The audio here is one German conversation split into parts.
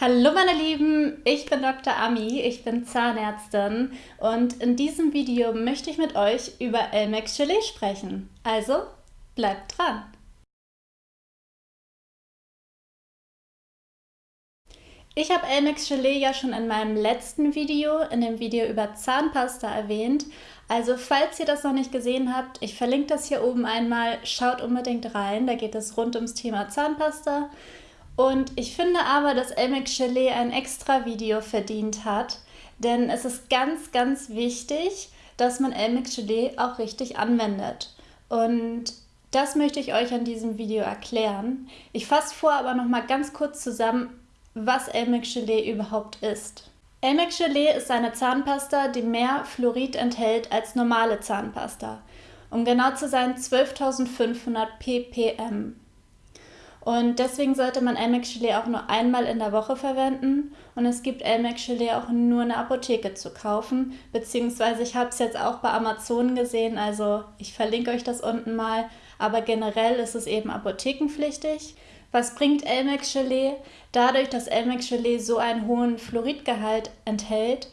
Hallo meine Lieben, ich bin Dr. Ami, ich bin Zahnärztin und in diesem Video möchte ich mit euch über Elmex Gelee sprechen. Also bleibt dran! Ich habe Elmex Gelee ja schon in meinem letzten Video, in dem Video über Zahnpasta erwähnt. Also falls ihr das noch nicht gesehen habt, ich verlinke das hier oben einmal, schaut unbedingt rein, da geht es rund ums Thema Zahnpasta. Und ich finde aber, dass Elmex Gelee ein extra Video verdient hat, denn es ist ganz, ganz wichtig, dass man Elmex Gelee auch richtig anwendet. Und das möchte ich euch an diesem Video erklären. Ich fasse vor aber noch mal ganz kurz zusammen, was Elmex Gelee überhaupt ist. Elmex Gelee ist eine Zahnpasta, die mehr Fluorid enthält als normale Zahnpasta. Um genau zu sein 12.500 ppm. Und deswegen sollte man Elmex Gelee auch nur einmal in der Woche verwenden. Und es gibt Elmex Gelee auch nur in der Apotheke zu kaufen. Beziehungsweise ich habe es jetzt auch bei Amazon gesehen, also ich verlinke euch das unten mal. Aber generell ist es eben apothekenpflichtig. Was bringt Elmex Gelee? Dadurch, dass Elmex Gelee so einen hohen Fluoridgehalt enthält,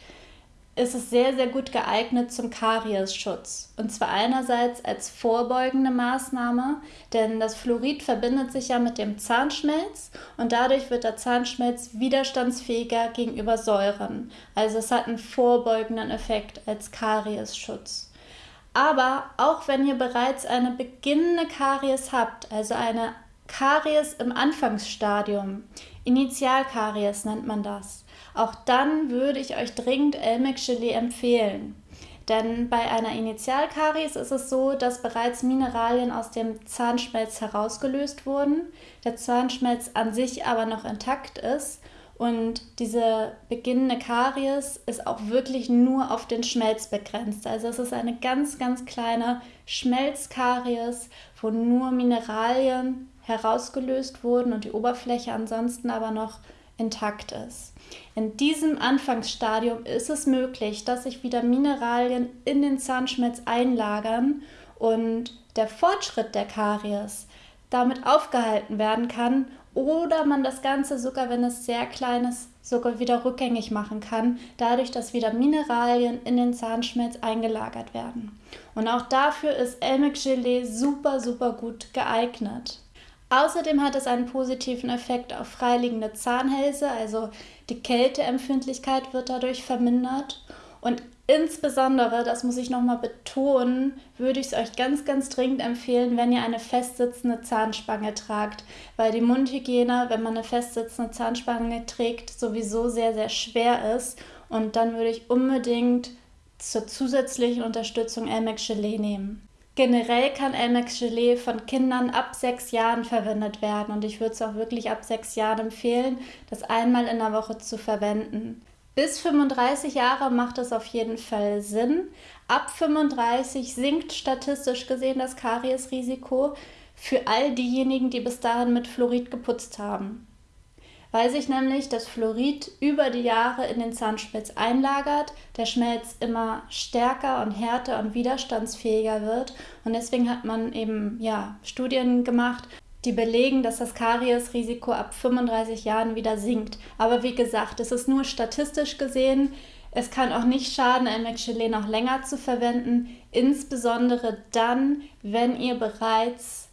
ist es sehr, sehr gut geeignet zum Kariesschutz. Und zwar einerseits als vorbeugende Maßnahme, denn das Fluorid verbindet sich ja mit dem Zahnschmelz und dadurch wird der Zahnschmelz widerstandsfähiger gegenüber Säuren. Also es hat einen vorbeugenden Effekt als Kariesschutz. Aber auch wenn ihr bereits eine beginnende Karies habt, also eine Karies im Anfangsstadium, Initialkaries nennt man das, auch dann würde ich euch dringend Elmex Gelee empfehlen. Denn bei einer Initialkaries ist es so, dass bereits Mineralien aus dem Zahnschmelz herausgelöst wurden, der Zahnschmelz an sich aber noch intakt ist und diese beginnende Karies ist auch wirklich nur auf den Schmelz begrenzt. Also es ist eine ganz, ganz kleine Schmelzkaries, wo nur Mineralien herausgelöst wurden und die Oberfläche ansonsten aber noch intakt ist. In diesem Anfangsstadium ist es möglich, dass sich wieder Mineralien in den Zahnschmelz einlagern und der Fortschritt der Karies damit aufgehalten werden kann oder man das Ganze sogar, wenn es sehr klein ist, sogar wieder rückgängig machen kann, dadurch, dass wieder Mineralien in den Zahnschmelz eingelagert werden. Und auch dafür ist Elmex Gelee super, super gut geeignet. Außerdem hat es einen positiven Effekt auf freiliegende Zahnhälse, also die Kälteempfindlichkeit wird dadurch vermindert. Und insbesondere, das muss ich nochmal betonen, würde ich es euch ganz, ganz dringend empfehlen, wenn ihr eine festsitzende Zahnspange tragt, weil die Mundhygiene, wenn man eine festsitzende Zahnspange trägt, sowieso sehr, sehr schwer ist. Und dann würde ich unbedingt zur zusätzlichen Unterstützung Elmex Gelee nehmen. Generell kann Elmex Gelee von Kindern ab sechs Jahren verwendet werden und ich würde es auch wirklich ab sechs Jahren empfehlen, das einmal in der Woche zu verwenden. Bis 35 Jahre macht es auf jeden Fall Sinn. Ab 35 sinkt statistisch gesehen das Kariesrisiko für all diejenigen, die bis dahin mit Fluorid geputzt haben weil sich nämlich das Fluorid über die Jahre in den Zahnschmelz einlagert, der Schmelz immer stärker und härter und widerstandsfähiger wird. Und deswegen hat man eben ja, Studien gemacht, die belegen, dass das Kariesrisiko ab 35 Jahren wieder sinkt. Aber wie gesagt, es ist nur statistisch gesehen. Es kann auch nicht schaden, Elmex-Gelee noch länger zu verwenden, insbesondere dann, wenn ihr bereits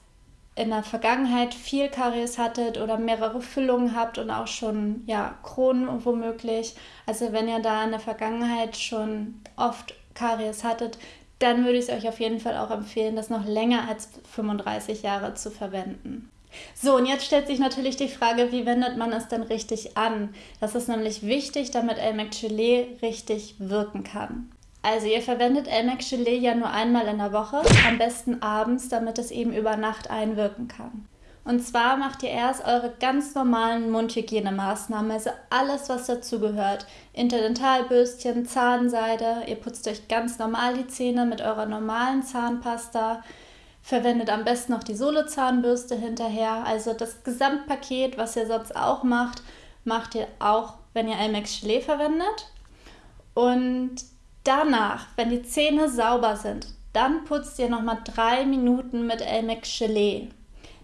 in der Vergangenheit viel Karies hattet oder mehrere Füllungen habt und auch schon ja, Kronen womöglich, also wenn ihr da in der Vergangenheit schon oft Karies hattet, dann würde ich es euch auf jeden Fall auch empfehlen, das noch länger als 35 Jahre zu verwenden. So, und jetzt stellt sich natürlich die Frage, wie wendet man es denn richtig an? Das ist nämlich wichtig, damit Elmex Gelee richtig wirken kann. Also ihr verwendet Elmex Gelee ja nur einmal in der Woche, am besten abends, damit es eben über Nacht einwirken kann. Und zwar macht ihr erst eure ganz normalen Mundhygienemaßnahmen, also alles, was dazugehört. Interdentalbürstchen, Zahnseide, ihr putzt euch ganz normal die Zähne mit eurer normalen Zahnpasta, verwendet am besten noch die Solo-Zahnbürste hinterher. Also das Gesamtpaket, was ihr sonst auch macht, macht ihr auch, wenn ihr Elmex Gelee verwendet. Und Danach, wenn die Zähne sauber sind, dann putzt ihr nochmal drei Minuten mit Elmex Gelee.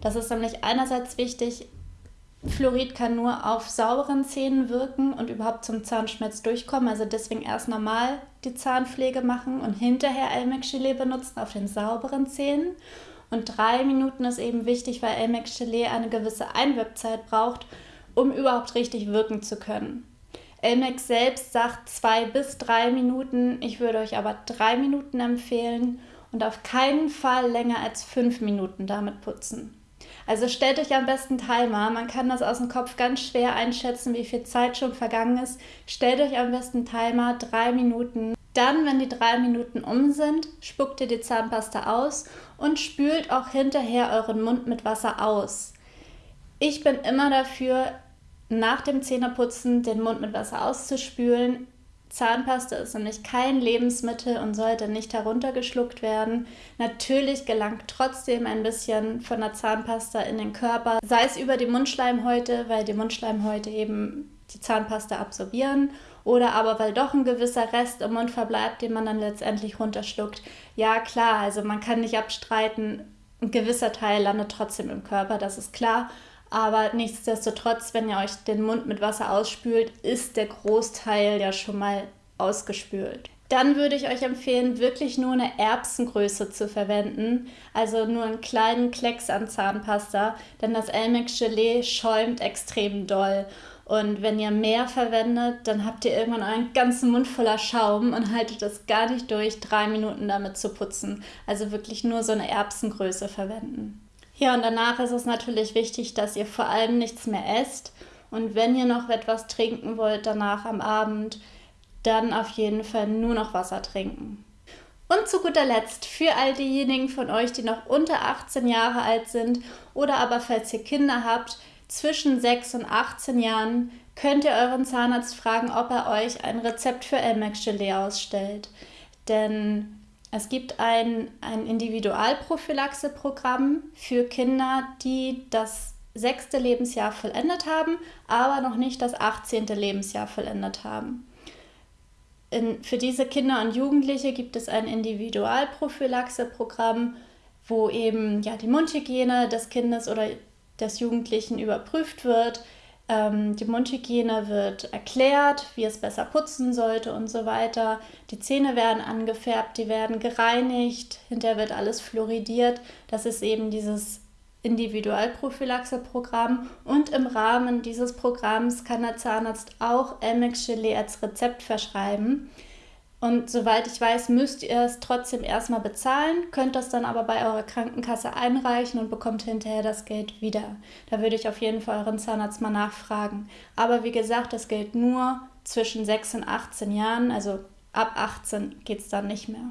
Das ist nämlich einerseits wichtig, Fluorid kann nur auf sauberen Zähnen wirken und überhaupt zum Zahnschmelz durchkommen. Also deswegen erst normal die Zahnpflege machen und hinterher Elmex Gelee benutzen auf den sauberen Zähnen. Und drei Minuten ist eben wichtig, weil Elmex Gelee eine gewisse Einwirkzeit braucht, um überhaupt richtig wirken zu können. Elmex selbst sagt zwei bis drei Minuten. Ich würde euch aber drei Minuten empfehlen und auf keinen Fall länger als fünf Minuten damit putzen. Also stellt euch am besten Timer. Man kann das aus dem Kopf ganz schwer einschätzen, wie viel Zeit schon vergangen ist. Stellt euch am besten Timer, drei Minuten. Dann, wenn die drei Minuten um sind, spuckt ihr die Zahnpasta aus und spült auch hinterher euren Mund mit Wasser aus. Ich bin immer dafür, nach dem Zähneputzen den Mund mit Wasser auszuspülen. Zahnpasta ist nämlich kein Lebensmittel und sollte nicht heruntergeschluckt werden. Natürlich gelangt trotzdem ein bisschen von der Zahnpasta in den Körper, sei es über die Mundschleimhäute, weil die Mundschleimhäute eben die Zahnpasta absorbieren oder aber weil doch ein gewisser Rest im Mund verbleibt, den man dann letztendlich runterschluckt. Ja, klar, also man kann nicht abstreiten, ein gewisser Teil landet trotzdem im Körper, das ist klar. Aber nichtsdestotrotz, wenn ihr euch den Mund mit Wasser ausspült, ist der Großteil ja schon mal ausgespült. Dann würde ich euch empfehlen, wirklich nur eine Erbsengröße zu verwenden, also nur einen kleinen Klecks an Zahnpasta, denn das Elmex Gelee schäumt extrem doll. Und wenn ihr mehr verwendet, dann habt ihr irgendwann euren ganzen Mund voller Schaum und haltet es gar nicht durch, drei Minuten damit zu putzen. Also wirklich nur so eine Erbsengröße verwenden. Ja, und danach ist es natürlich wichtig, dass ihr vor allem nichts mehr esst. Und wenn ihr noch etwas trinken wollt danach am Abend, dann auf jeden Fall nur noch Wasser trinken. Und zu guter Letzt, für all diejenigen von euch, die noch unter 18 Jahre alt sind oder aber falls ihr Kinder habt, zwischen 6 und 18 Jahren, könnt ihr euren Zahnarzt fragen, ob er euch ein Rezept für Elmex Gelee ausstellt. Denn es gibt ein, ein Individualprophylaxe-Programm für Kinder, die das sechste Lebensjahr vollendet haben, aber noch nicht das 18. Lebensjahr vollendet haben. In, für diese Kinder und Jugendliche gibt es ein Individualprophylaxe-Programm, wo eben ja, die Mundhygiene des Kindes oder des Jugendlichen überprüft wird, ähm, die Mundhygiene wird erklärt, wie es besser putzen sollte und so weiter. Die Zähne werden angefärbt, die werden gereinigt, hinterher wird alles fluoridiert. Das ist eben dieses Individualprophylaxe-Programm und im Rahmen dieses Programms kann der Zahnarzt auch Elmex Gelee als Rezept verschreiben. Und soweit ich weiß, müsst ihr es trotzdem erstmal bezahlen, könnt das dann aber bei eurer Krankenkasse einreichen und bekommt hinterher das Geld wieder. Da würde ich auf jeden Fall euren Zahnarzt mal nachfragen. Aber wie gesagt, das gilt nur zwischen 6 und 18 Jahren, also ab 18 geht es dann nicht mehr.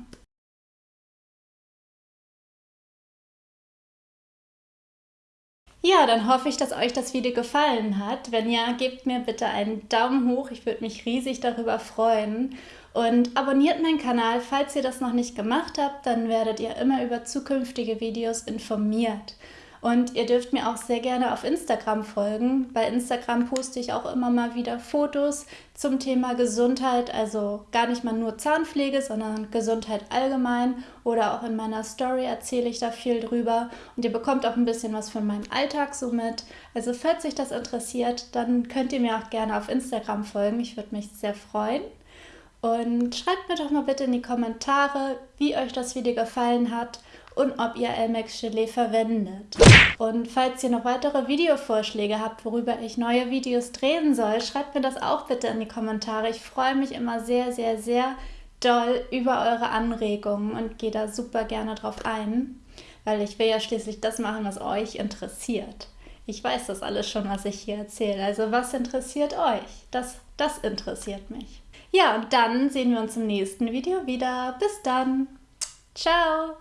Ja, dann hoffe ich, dass euch das Video gefallen hat. Wenn ja, gebt mir bitte einen Daumen hoch. Ich würde mich riesig darüber freuen. Und abonniert meinen Kanal, falls ihr das noch nicht gemacht habt, dann werdet ihr immer über zukünftige Videos informiert. Und ihr dürft mir auch sehr gerne auf Instagram folgen. Bei Instagram poste ich auch immer mal wieder Fotos zum Thema Gesundheit, also gar nicht mal nur Zahnpflege, sondern Gesundheit allgemein. Oder auch in meiner Story erzähle ich da viel drüber. Und ihr bekommt auch ein bisschen was von meinem Alltag so mit. Also falls euch das interessiert, dann könnt ihr mir auch gerne auf Instagram folgen. Ich würde mich sehr freuen. Und schreibt mir doch mal bitte in die Kommentare, wie euch das Video gefallen hat und ob ihr Elmex Gelee verwendet. Und falls ihr noch weitere Videovorschläge habt, worüber ich neue Videos drehen soll, schreibt mir das auch bitte in die Kommentare. Ich freue mich immer sehr, sehr, sehr doll über eure Anregungen und gehe da super gerne drauf ein, weil ich will ja schließlich das machen, was euch interessiert. Ich weiß das alles schon, was ich hier erzähle. Also was interessiert euch? Das, das interessiert mich. Ja, und dann sehen wir uns im nächsten Video wieder. Bis dann. Ciao.